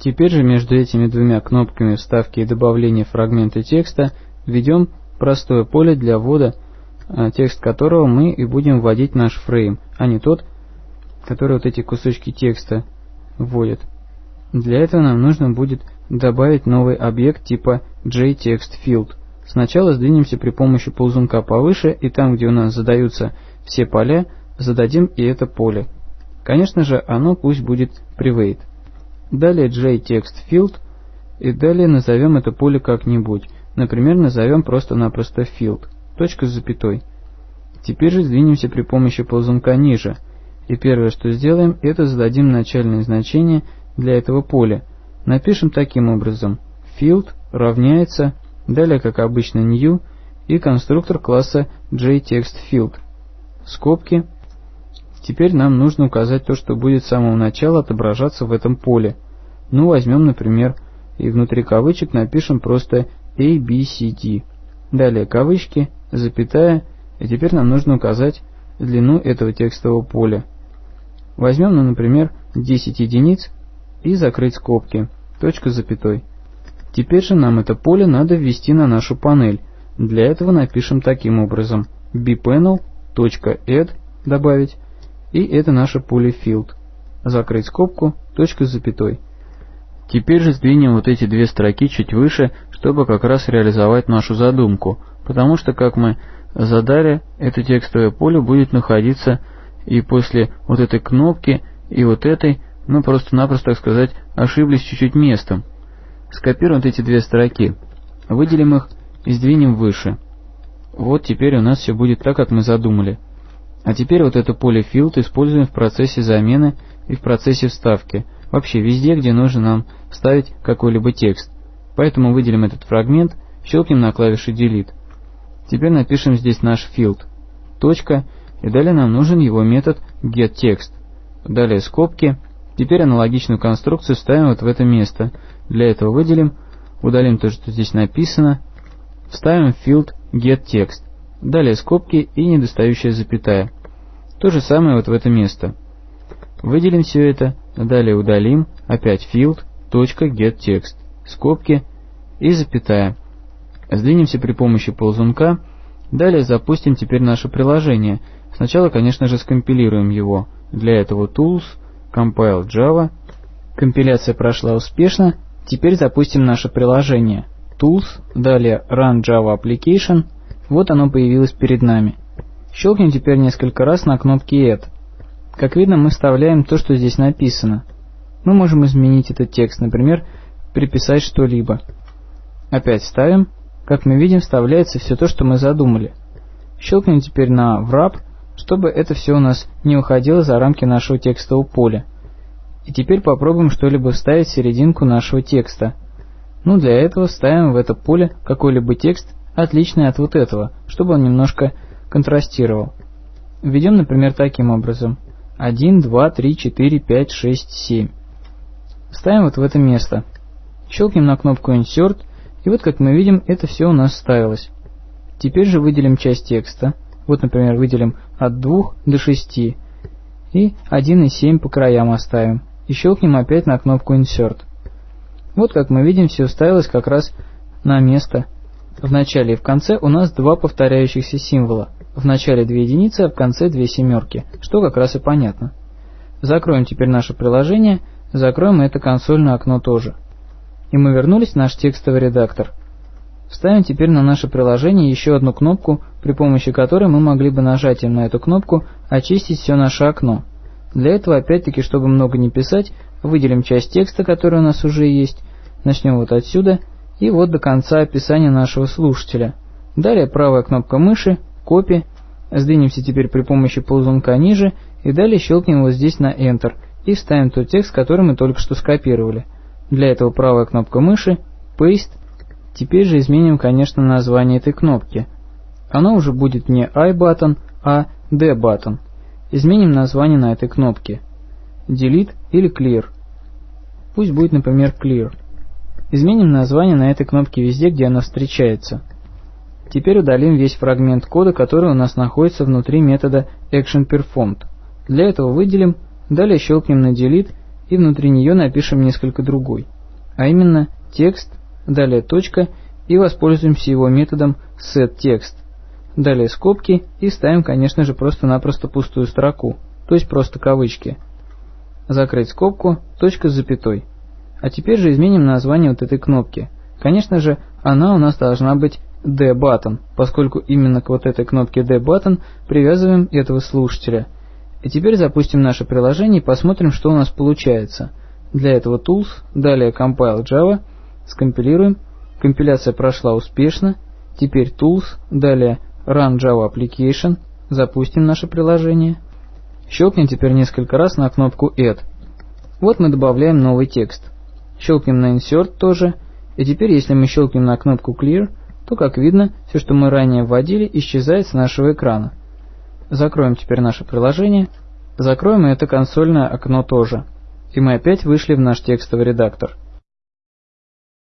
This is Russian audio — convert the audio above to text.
Теперь же между этими двумя кнопками вставки и добавления фрагмента текста введем простое поле для ввода, а, текст которого мы и будем вводить наш фрейм, а не тот, который вот эти кусочки текста вводит. Для этого нам нужно будет добавить новый объект типа JTextField. Сначала сдвинемся при помощи ползунка повыше, и там, где у нас задаются все поля, зададим и это поле. Конечно же, оно пусть будет private. Далее JTextField, и далее назовем это поле как-нибудь. Например, назовем просто-напросто field, точка с запятой. Теперь же сдвинемся при помощи ползунка ниже, и первое, что сделаем, это зададим начальное значение для этого поля. Напишем таким образом field равняется, далее как обычно new, и конструктор класса JTextField. Скобки. Теперь нам нужно указать то, что будет с самого начала отображаться в этом поле. Ну, возьмем, например, и внутри кавычек напишем просто a, b, c, d. Далее кавычки, запятая, и теперь нам нужно указать длину этого текстового поля. Возьмем, ну, например, 10 единиц и закрыть скобки, точка с запятой. Теперь же нам это поле надо ввести на нашу панель. Для этого напишем таким образом bpanel.add добавить, и это наше поле field. Закрыть скобку, точка с запятой. Теперь же сдвинем вот эти две строки чуть выше, чтобы как раз реализовать нашу задумку, потому что, как мы задали, это текстовое поле будет находиться и после вот этой кнопки, и вот этой, мы просто-напросто, так сказать, ошиблись чуть-чуть местом. Скопируем вот эти две строки, выделим их и сдвинем выше. Вот теперь у нас все будет так, как мы задумали. А теперь вот это поле field используем в процессе замены и в процессе вставки – вообще везде, где нужно нам вставить какой-либо текст. Поэтому выделим этот фрагмент, щелкнем на клавише Delete. Теперь напишем здесь наш field. Точка, и далее нам нужен его метод getText. Далее скобки. Теперь аналогичную конструкцию ставим вот в это место. Для этого выделим, удалим то, что здесь написано, вставим field getText. Далее скобки и недостающая запятая. То же самое вот в это место. Выделим все это, далее удалим, опять field, точка, getText, скобки и запятая. Сдвинемся при помощи ползунка, далее запустим теперь наше приложение. Сначала, конечно же, скомпилируем его. Для этого tools, compile Java. Компиляция прошла успешно, теперь запустим наше приложение. Tools, далее Run Java Application, вот оно появилось перед нами. Щелкнем теперь несколько раз на кнопке Add. Как видно, мы вставляем то, что здесь написано. Мы можем изменить этот текст, например, приписать что-либо. Опять ставим. Как мы видим, вставляется все то, что мы задумали. Щелкнем теперь на Wrap, чтобы это все у нас не уходило за рамки нашего текстового поля. И теперь попробуем что-либо вставить в серединку нашего текста. Ну, для этого ставим в это поле какой-либо текст, отличный от вот этого, чтобы он немножко контрастировал. Введем, например, таким образом – 1, 2, 3, 4, 5, 6, 7. Ставим вот в это место. Щелкнем на кнопку Insert, и вот как мы видим, это все у нас ставилось. Теперь же выделим часть текста. Вот, например, выделим от 2 до 6. И 1 и 7 по краям оставим. И щелкнем опять на кнопку Insert. Вот как мы видим, все ставилось как раз на место. В начале и в конце у нас два повторяющихся символа – в начале две единицы, а в конце две семерки, что как раз и понятно. Закроем теперь наше приложение, закроем это консольное окно тоже. И мы вернулись в наш текстовый редактор. Вставим теперь на наше приложение еще одну кнопку, при помощи которой мы могли бы нажатием на эту кнопку очистить все наше окно. Для этого опять-таки, чтобы много не писать, выделим часть текста, который у нас уже есть, начнем вот отсюда и вот до конца описания нашего слушателя. Далее правая кнопка мыши копи, сдвинемся теперь при помощи ползунка ниже и далее щелкнем вот здесь на Enter и вставим тот текст, который мы только что скопировали. Для этого правая кнопка мыши, Paste. Теперь же изменим, конечно, название этой кнопки. Оно уже будет не I-button, а D-button. Изменим название на этой кнопке. Delete или Clear. Пусть будет, например, Clear. Изменим название на этой кнопке везде, где она встречается. Теперь удалим весь фрагмент кода, который у нас находится внутри метода ActionPerformed. Для этого выделим, далее щелкнем на Delete и внутри нее напишем несколько другой, а именно текст, далее точка и воспользуемся его методом setText. Далее скобки и ставим, конечно же, просто-напросто пустую строку, то есть просто кавычки. Закрыть скобку, точка с запятой. А теперь же изменим название вот этой кнопки. Конечно же, она у нас должна быть D-button, поскольку именно к вот этой кнопке D-button привязываем этого слушателя. И теперь запустим наше приложение и посмотрим, что у нас получается. Для этого Tools, далее Compile Java, скомпилируем. Компиляция прошла успешно. Теперь Tools, далее Run Java Application, запустим наше приложение. Щелкнем теперь несколько раз на кнопку Add. Вот мы добавляем новый текст. Щелкнем на Insert тоже. И теперь, если мы щелкнем на кнопку Clear, то, как видно, все, что мы ранее вводили, исчезает с нашего экрана. Закроем теперь наше приложение. Закроем и это консольное окно тоже. И мы опять вышли в наш текстовый редактор.